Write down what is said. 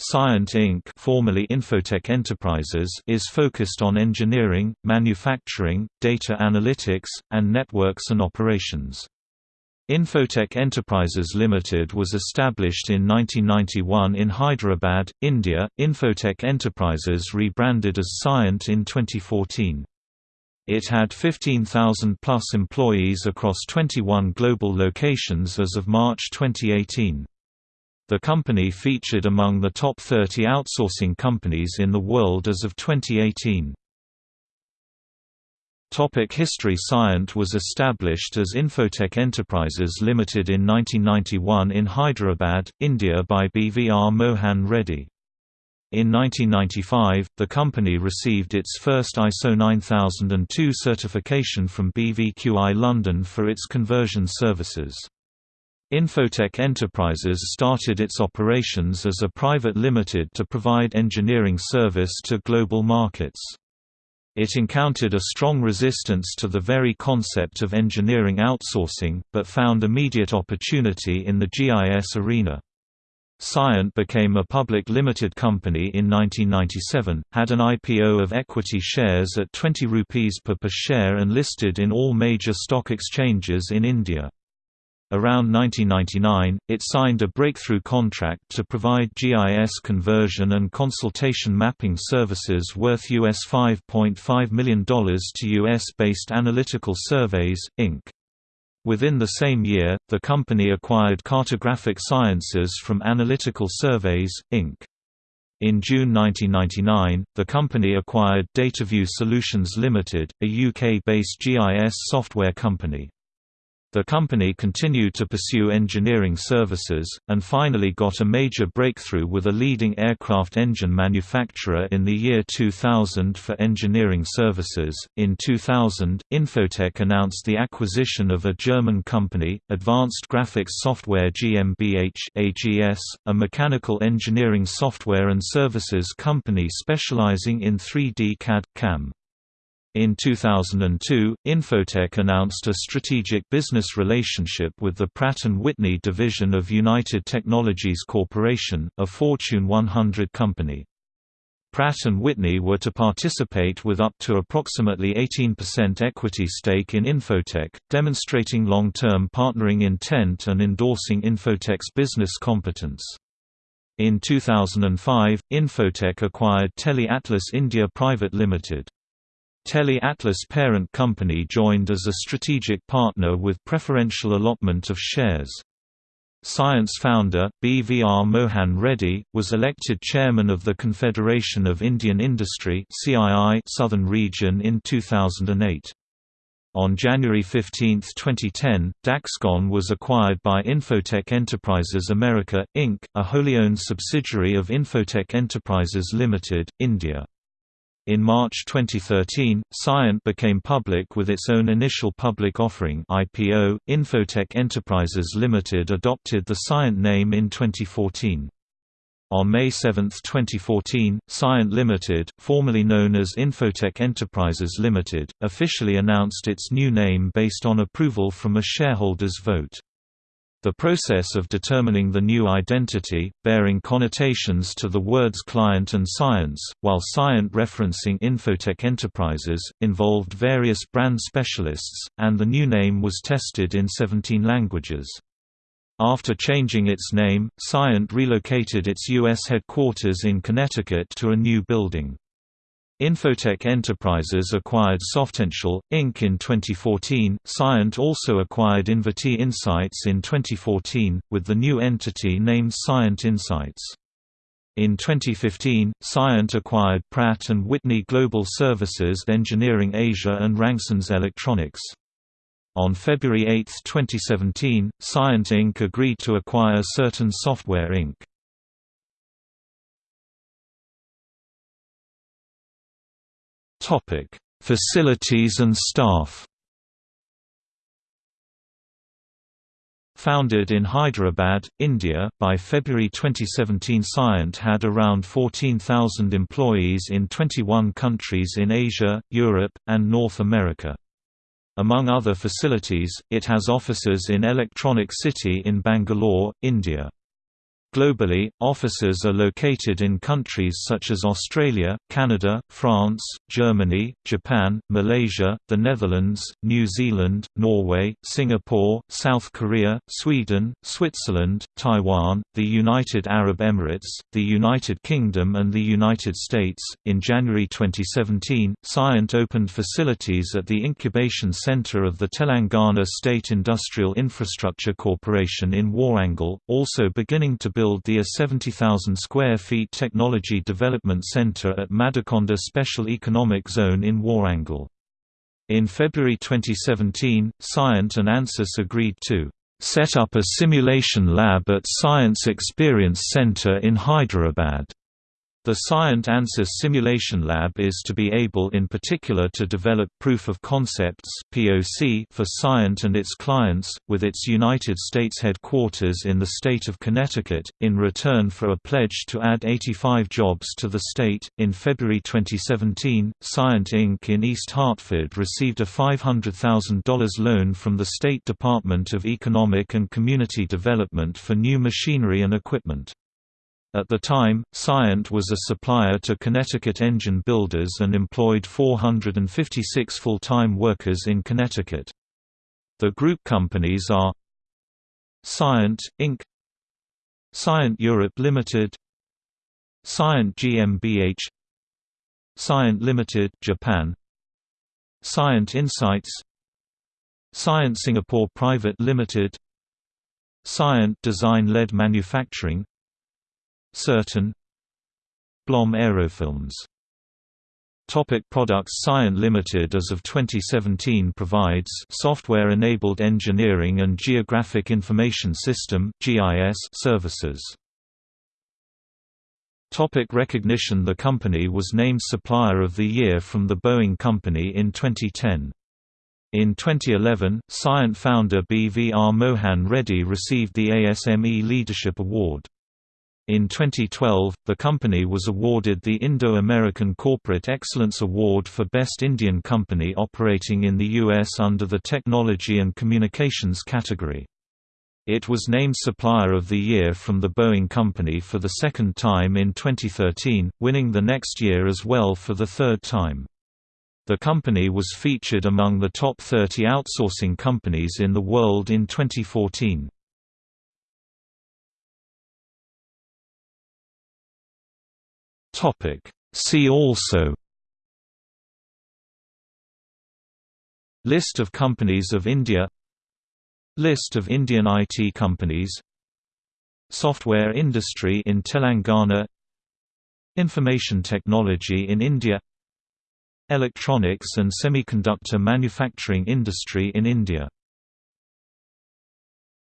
Cyient Inc. formerly Infotech Enterprises is focused on engineering, manufacturing, data analytics, and networks and operations. Infotech Enterprises Limited was established in 1991 in Hyderabad, India. Infotech Enterprises rebranded as Cyient in 2014. It had 15,000 plus employees across 21 global locations as of March 2018. The company featured among the top 30 outsourcing companies in the world as of 2018. Topic History Cyient was established as Infotech Enterprises Limited in 1991 in Hyderabad, India by BVR Mohan Reddy. In 1995, the company received its first ISO 9002 certification from BVQI London for its conversion services. Infotech Enterprises started its operations as a private limited to provide engineering service to global markets. It encountered a strong resistance to the very concept of engineering outsourcing, but found immediate opportunity in the GIS arena. Cyient became a public limited company in 1997, had an IPO of equity shares at 20 rupees per per share and listed in all major stock exchanges in India. Around 1999, it signed a breakthrough contract to provide GIS conversion and consultation mapping services worth US $5.5 million to US-based Analytical Surveys, Inc. Within the same year, the company acquired Cartographic Sciences from Analytical Surveys, Inc. In June 1999, the company acquired DataView Solutions Limited, a UK-based GIS software company. The company continued to pursue engineering services, and finally got a major breakthrough with a leading aircraft engine manufacturer in the year 2000 for engineering services. In 2000, Infotech announced the acquisition of a German company, Advanced Graphics Software GmbH (AGS), a mechanical engineering software and services company specializing in 3D CAD/CAM. In 2002, Infotech announced a strategic business relationship with the Pratt & Whitney division of United Technologies Corporation, a Fortune 100 company. Pratt & Whitney were to participate with up to approximately 18% equity stake in Infotech, demonstrating long-term partnering intent and endorsing Infotech's business competence. In 2005, Infotech acquired Tele Atlas India Private Limited. Tele Atlas parent company joined as a strategic partner with preferential allotment of shares. Cyient founder, BVR Mohan Reddy, was elected chairman of the Confederation of Indian Industry Southern Region in 2008. On January 15, 2010, Daxcon was acquired by Infotech Enterprises America, Inc., a wholly owned subsidiary of Infotech Enterprises Limited, India. In March 2013, Cyient became public with its own initial public offering IPO. Infotech Enterprises Limited adopted the Cyient name in 2014. On May 7, 2014, Cyient Limited, formerly known as Infotech Enterprises Limited, officially announced its new name based on approval from a shareholders' vote. The process of determining the new identity, bearing connotations to the words client and science, while Cyient referencing Infotech Enterprises, involved various brand specialists, and the new name was tested in 17 languages. After changing its name, Cyient relocated its U.S. headquarters in Connecticut to a new building. Infotech Enterprises acquired Softential, Inc. in 2014. Cyient also acquired Invati Insights in 2014, with the new entity named Cyient Insights. In 2015, Cyient acquired Pratt & Whitney Global Services Engineering Asia and Rangsons Electronics. On February 8, 2017, Cyient Inc. agreed to acquire Certon Software Inc. Topic: Facilities and staff. Founded in Hyderabad, India, by February 2017 Cyient had around 14,000 employees in 21 countries in Asia, Europe, and North America. Among other facilities, it has offices in Electronic City in Bangalore, India. Globally, offices are located in countries such as Australia, Canada, France, Germany, Japan, Malaysia, the Netherlands, New Zealand, Norway, Singapore, South Korea, Sweden, Switzerland, Taiwan, the United Arab Emirates, the United Kingdom, and the United States. In January 2017, Cyient opened facilities at the incubation center of the Telangana State Industrial Infrastructure Corporation in Warangal, also beginning to build the A 70,000 square feet Technology Development Center at Madikonda Special Economic Zone in Warangal. In February 2017, Cyient and ANSYS agreed to set up a simulation lab at Cyient Experience Center in Hyderabad. The Cyient ANSYS Simulation Lab is to be able in particular to develop proof of concepts (POC) for Cyient and its clients, with its United States headquarters in the state of Connecticut, in return for a pledge to add 85 jobs to the state. In February 2017, Cyient Inc. in East Hartford received a $500,000 loan from the State Department of Economic and Community Development for new machinery and equipment. At the time, Cyient was a supplier to Connecticut engine builders and employed 456 full-time workers in Connecticut. The group companies are Cyient, Inc. Cyient Europe Limited Cyient GmbH Cyient Limited Japan Cyient Insights Cyient Singapore Private Limited Cyient Design-led Manufacturing Certon Blom Aerofilms Topic products Cyient Limited as of 2017 provides software-enabled engineering and geographic information system (GIS) services. Topic recognition The company was named Supplier of the Year from the Boeing Company in 2010. In 2011, Cyient founder BVR Mohan Reddy received the ASME Leadership Award. In 2012, the company was awarded the Indo-American Corporate Excellence Award for Best Indian Company operating in the U.S. under the Technology and Communications category. It was named Supplier of the Year from the Boeing Company for the second time in 2013, winning the next year as well for the third time. The company was featured among the top 30 outsourcing companies in the world in 2014. Topic. See also List of companies of India List of Indian IT companies Software industry in Telangana Information technology in India Electronics and semiconductor manufacturing industry in India